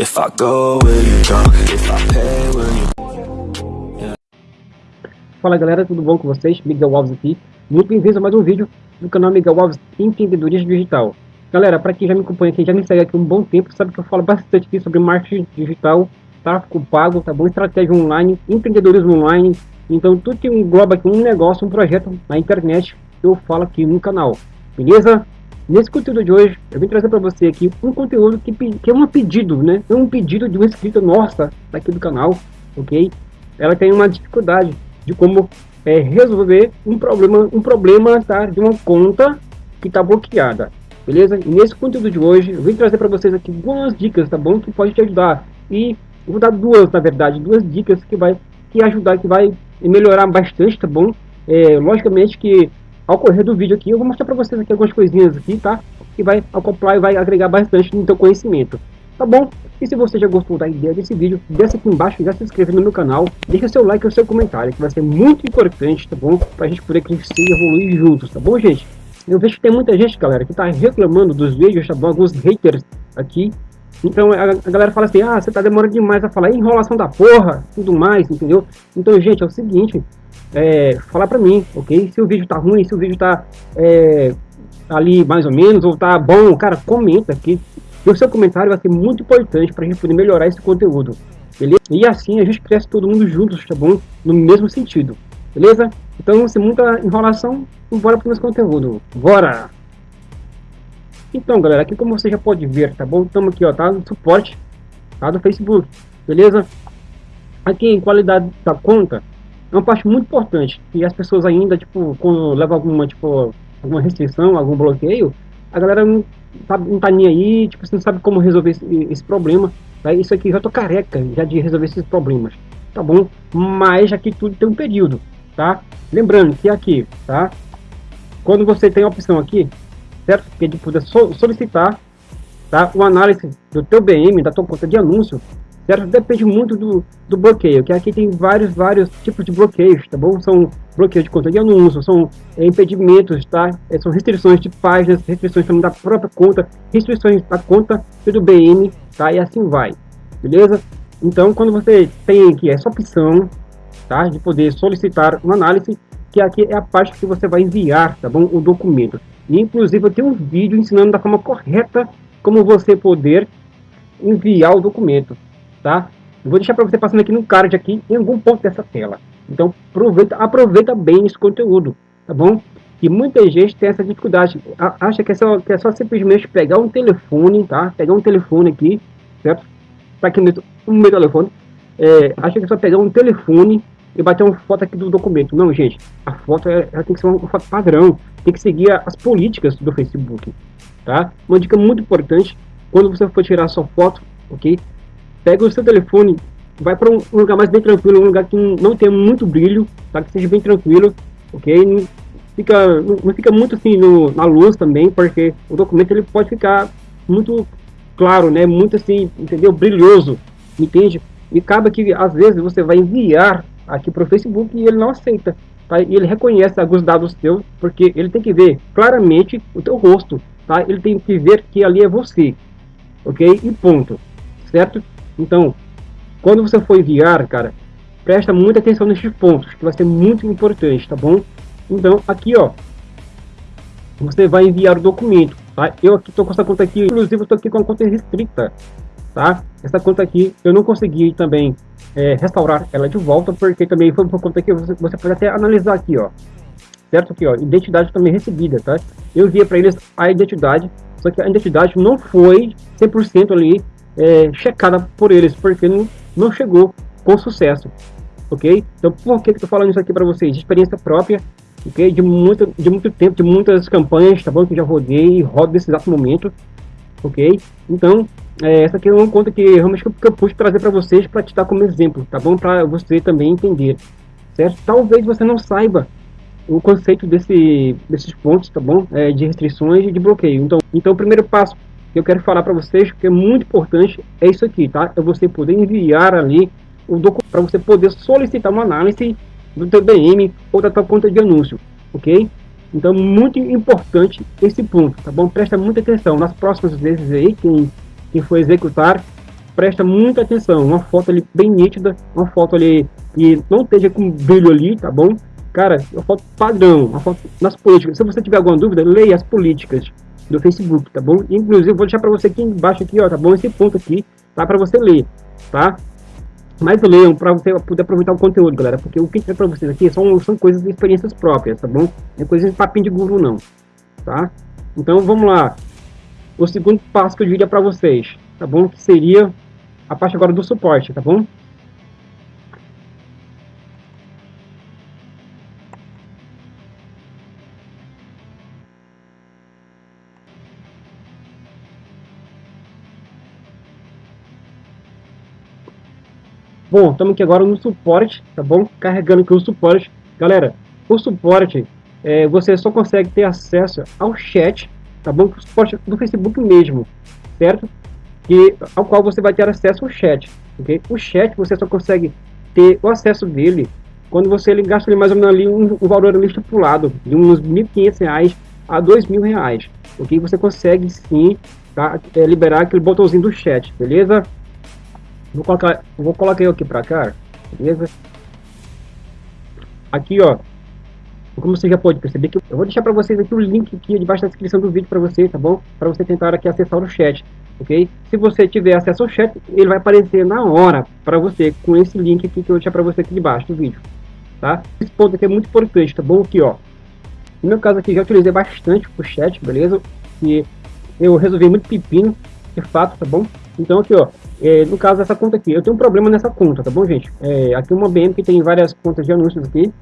If I go, will you go? If I pay, will you... Fala galera, tudo bom com vocês? Miguel Alves aqui. Muito bem-vindos a mais um vídeo do canal Miguel Alves Empreendedorismo Digital. Galera, para quem já me acompanha aqui, já me segue aqui um bom tempo, sabe que eu falo bastante aqui sobre marketing digital, tráfego pago, tá bom? Estratégia online, empreendedorismo online. Então tudo que engloba aqui um negócio, um projeto na internet, eu falo aqui no canal. Beleza? Nesse conteúdo de hoje, eu vim trazer para você aqui um conteúdo que, que é um pedido, né? É um pedido de uma inscrita nossa daqui do canal, ok? Ela tem uma dificuldade de como é, resolver um problema, um problema tá, de uma conta que está bloqueada, beleza? E nesse conteúdo de hoje, eu vim trazer para vocês aqui algumas dicas, tá bom? Que pode te ajudar. E vou dar duas, na verdade, duas dicas que vai que ajudar, que vai melhorar bastante, tá bom? É, logicamente que ao correr do vídeo aqui, eu vou mostrar para vocês aqui algumas coisinhas aqui, tá? Que vai acoplar e vai agregar bastante no teu conhecimento, tá bom? E se você já gostou da ideia desse vídeo, desce aqui embaixo já se inscreve no meu canal, deixa seu like e seu comentário, que vai ser muito importante, tá bom? Pra gente poder crescer e evoluir juntos, tá bom, gente? Eu vejo que tem muita gente, galera, que tá reclamando dos vídeos, tá bom? Alguns haters aqui, então a, a, galera fala assim, ah, você tá demorando demais a falar, enrolação da porra, tudo mais, entendeu? Então, gente, é o seguinte, é, falar pra mim, ok? Se o vídeo tá ruim, se o vídeo tá é, ali mais ou menos, ou tá bom, cara, comenta aqui. o seu comentário vai ser muito importante pra gente poder melhorar esse conteúdo, beleza? E assim a gente cresce todo mundo juntos, tá bom? No mesmo sentido, beleza? Então, sem muita enrolação, bora pro nosso conteúdo. Bora! Então, galera, aqui como você já pode ver, tá bom? Estamos aqui, ó, tá? No suporte tá? do Facebook, beleza? Aqui em qualidade da conta, é uma parte muito importante. E as pessoas ainda, tipo, quando levam alguma, tipo, alguma restrição, algum bloqueio, a galera não tá, não tá nem aí, tipo, você não sabe como resolver esse, esse problema. Tá? Isso aqui já tô careca já de resolver esses problemas, tá bom? Mas aqui tudo tem um período, tá? Lembrando que aqui, tá? Quando você tem a opção aqui, certo? Que é de poder solicitar tá? uma análise do teu BM, da tua conta de anúncio, certo? Depende muito do, do bloqueio, que aqui tem vários, vários tipos de bloqueios, tá bom? São bloqueios de conta de anúncio, são é, impedimentos, tá? É, são restrições de páginas, restrições também da própria conta, restrições da conta do BM, tá? E assim vai, beleza? Então, quando você tem aqui essa opção, tá? De poder solicitar uma análise, que aqui é a parte que você vai enviar, tá bom? O documento. E, inclusive, eu tenho um vídeo ensinando da forma correta como você poder enviar o documento, tá? Eu vou deixar para você passando aqui no card aqui, em algum ponto dessa tela. Então, aproveita, aproveita bem esse conteúdo, tá bom? E muita gente tem essa dificuldade, acha que é só, que é só simplesmente pegar um telefone, tá? Pegar um telefone aqui, certo? Para aqui no meu telefone, é, acha que é só pegar um telefone e bater uma foto aqui do documento. Não, gente, a foto é, ela tem que ser uma foto padrão, tem que seguir as políticas do Facebook, tá? Uma dica muito importante, quando você for tirar sua foto, ok? Pega o seu telefone, vai para um lugar mais bem tranquilo, um lugar que não tenha muito brilho, tá? Que seja bem tranquilo, ok? Não fica, não fica muito assim no, na luz também, porque o documento ele pode ficar muito claro, né? Muito assim, entendeu? Brilhoso, entende? E acaba que às vezes você vai enviar aqui para o Facebook e ele não aceita. Tá? E ele reconhece alguns dados teus, porque ele tem que ver claramente o teu rosto. Tá? Ele tem que ver que ali é você. Ok? E ponto. Certo? Então, quando você for enviar, cara, presta muita atenção nesses pontos, que vai ser muito importante, tá bom? Então, aqui, ó, você vai enviar o documento, tá? Eu aqui tô com essa conta aqui, inclusive eu tô aqui com a conta restrita, tá? Essa conta aqui, eu não consegui também é, restaurar ela de volta, porque também foi por conta que você, você pode até analisar aqui, ó. Certo? Aqui, ó, identidade também recebida, tá? Eu enviei para eles a identidade, só que a identidade não foi 100% ali é, checada por eles, porque não, não chegou com sucesso, ok? Então, por que eu tô falando isso aqui para vocês? De experiência própria, ok? De muito, de muito tempo, de muitas campanhas, tá bom? Que já rodei e rodo nesse exato momento, ok? Então, é, essa aqui é uma conta que realmente que eu pude trazer para vocês para te dar como exemplo, tá bom? Para você também entender, certo? Talvez você não saiba o conceito desse, desses pontos, tá bom? É, de restrições e de bloqueio. Então, então o primeiro passo que eu quero falar para vocês, que é muito importante, é isso aqui, tá? É você poder enviar ali o documento para você poder solicitar uma análise do teu BM ou da tua conta de anúncio, ok? Então, muito importante esse ponto, tá bom? Presta muita atenção. Nas próximas vezes aí, quem, quem for executar presta muita atenção. Uma foto ali bem nítida, uma foto ali que não esteja com brilho ali, tá bom? Cara, uma foto padrão, uma foto nas políticas. Se você tiver alguma dúvida, leia as políticas do Facebook, tá bom? Inclusive, vou deixar para você aqui embaixo aqui, ó, tá bom? Esse ponto aqui, tá? Para você ler, tá? Mas leiam para você poder aproveitar o conteúdo, galera, porque o que é para vocês aqui são, são coisas de experiências próprias, tá bom? Não é coisa de papinho de guru, não, tá? Então, vamos lá. O segundo passo que eu diria para vocês, tá bom? Que seria a parte agora do suporte, tá bom? Bom, estamos aqui agora no suporte, tá bom? Carregando aqui o suporte. Galera, o suporte, é, você só consegue ter acesso ao chat, tá bom? O suporte do Facebook mesmo, certo? Que, ao qual você vai ter acesso ao chat, ok? O chat você só consegue ter o acesso dele quando você gasta mais ou menos ali um, um valor ali estipulado, de uns R$ 1.500 a R$ 2.000, ok? Você consegue sim tá, é, liberar aquele botãozinho do chat, beleza? Vou colocar, vou colocar eu aqui para cá, beleza? Aqui, ó, como você já pode perceber que eu vou deixar para vocês aqui o link aqui debaixo da descrição do vídeo para vocês, tá bom? Para você tentar aqui acessar o chat, ok? Se você tiver acesso ao chat, ele vai aparecer na hora para você com esse link aqui que eu vou deixar para você aqui debaixo do vídeo, tá? Esse ponto aqui é muito importante, tá bom? Aqui, ó. No meu caso aqui já utilizei bastante o chat, beleza? E eu resolvi muito pepino, de fato, tá bom? Então aqui, ó, é, no caso dessa conta aqui, eu tenho um problema nessa conta, tá bom, gente? É, aqui uma BM que tem várias contas de anúncios aqui,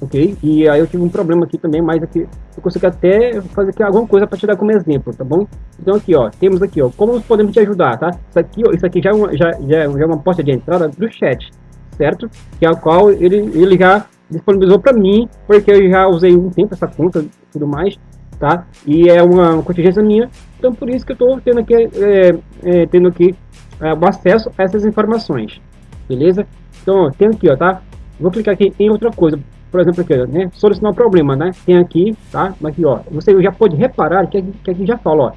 ok? E aí eu tive um problema aqui também, mas aqui eu consigo até fazer aqui alguma coisa para te dar como exemplo, tá bom? Então aqui, ó, temos aqui, ó, como podemos te ajudar, tá? Isso aqui, ó, isso aqui já é uma, já, já, é uma porta de entrada do chat, certo? Que é a qual ele, ele já disponibilizou para mim, porque eu já usei um tempo essa conta e tudo mais, tá? E é uma contingência minha, então por isso que eu estou tendo aqui, é, é, tendo aqui é, o acesso a essas informações, beleza? Então, tem aqui, ó, tá? Vou clicar aqui em outra coisa, por exemplo, aqui, né? Solucionar o problema, né? Tem aqui, tá? Aqui, ó, você já pode reparar que aqui, que aqui já fala, ó,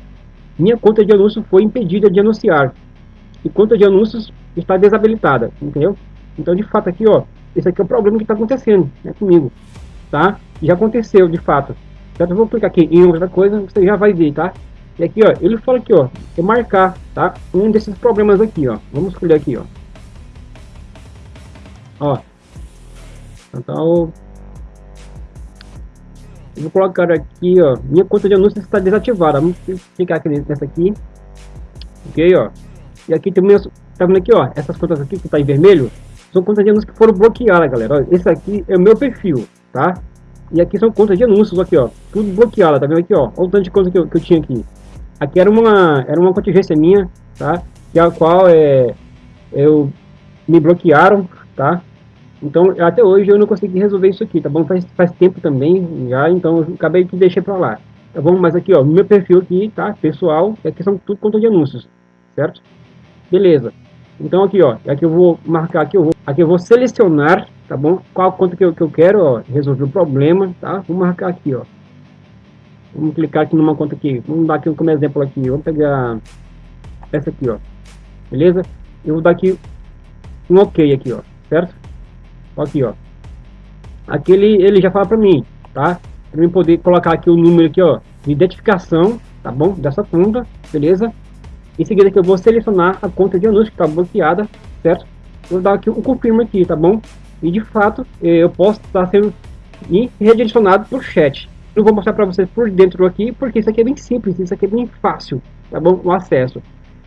minha conta de anúncio foi impedida de anunciar e conta de anúncios está desabilitada, entendeu? Então, de fato, aqui, ó, esse aqui é o problema que está acontecendo né, comigo, tá? Já aconteceu, de fato. Eu vou clicar aqui em outra coisa, você já vai ver, tá? E aqui, ó, ele fala aqui, ó, é marcar, tá? Um desses problemas aqui, ó. Vamos escolher aqui, ó. Ó. Então, eu vou colocar aqui, ó, minha conta de anúncios está desativada. Vamos clicar aqui nessa aqui. Ok, ó. E aqui meus, tá vendo aqui, ó, essas contas aqui que está em vermelho, são contas de anúncios que foram bloqueadas, galera. Ó, esse aqui é o meu perfil, tá? E aqui são contas de anúncios, aqui, ó, tudo bloqueado, tá vendo aqui, ó? Olha o tanto de conta que eu, que eu tinha aqui. Aqui era uma, era uma contingência minha, tá? Que a qual é, eu me bloquearam, tá? Então, até hoje eu não consegui resolver isso aqui, tá bom? Faz, faz tempo também já, então eu acabei que deixei pra lá. Tá bom? Mas aqui, ó, meu perfil aqui, tá? Pessoal, aqui são tudo conta de anúncios, certo? Beleza. Então aqui, ó, aqui eu vou marcar aqui, eu vou, aqui eu vou selecionar, tá bom? Qual conta que eu, que eu quero, ó, resolver o problema, tá? Vou marcar aqui, ó. Vamos clicar aqui numa conta aqui. Vamos dar aqui como exemplo aqui. Vamos pegar essa aqui, ó. Beleza? Eu vou dar aqui um OK aqui, ó. Certo? Aqui, ó. Aqui ele, ele já fala para mim, tá? Para mim poder colocar aqui o número aqui, ó, de identificação, tá bom? Dessa conta, beleza? Em seguida que eu vou selecionar a conta de anúncio que está bloqueada, certo? Vou dar aqui um confirma aqui, tá bom? E de fato, eh, eu posso estar sendo redirecionado para o chat, eu vou mostrar para vocês por dentro aqui, porque isso aqui é bem simples, isso aqui é bem fácil, tá bom? O acesso.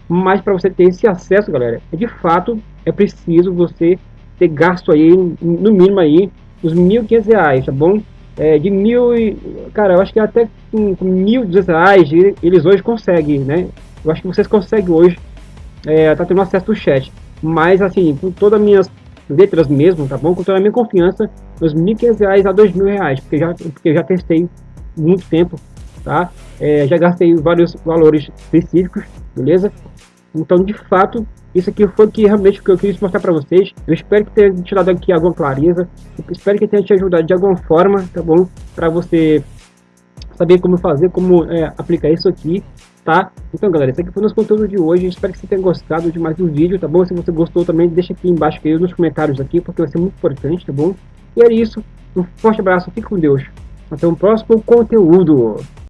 Mas para você ter esse acesso, galera, é de fato é preciso você ter gasto aí, no mínimo aí, os R$ reais, tá bom? É, de mil e... Cara, eu acho que até com, com reais eles hoje conseguem, né? Eu acho que vocês conseguem hoje é, tá tendo acesso ao chat. Mas, assim, com todas as minhas letras mesmo, tá bom? Com toda a minha confiança, meus R$ 1.500 a R$ 2.000, porque já, porque já testei muito tempo, tá? É, já gastei vários valores específicos, beleza? Então, de fato, isso aqui foi que realmente que eu quis mostrar para vocês. Eu espero que tenha tirado aqui alguma clareza. Eu espero que tenha te ajudado de alguma forma, tá bom? Para você saber como fazer, como é, aplicar isso aqui, tá? Então, galera, esse aqui foi o nosso conteúdo de hoje. Espero que você tenha gostado de mais um vídeo, tá bom? Se você gostou também, deixa aqui embaixo, nos comentários aqui, porque vai ser muito importante, tá bom? E é isso. Um forte abraço, fique com Deus. Até o próximo conteúdo.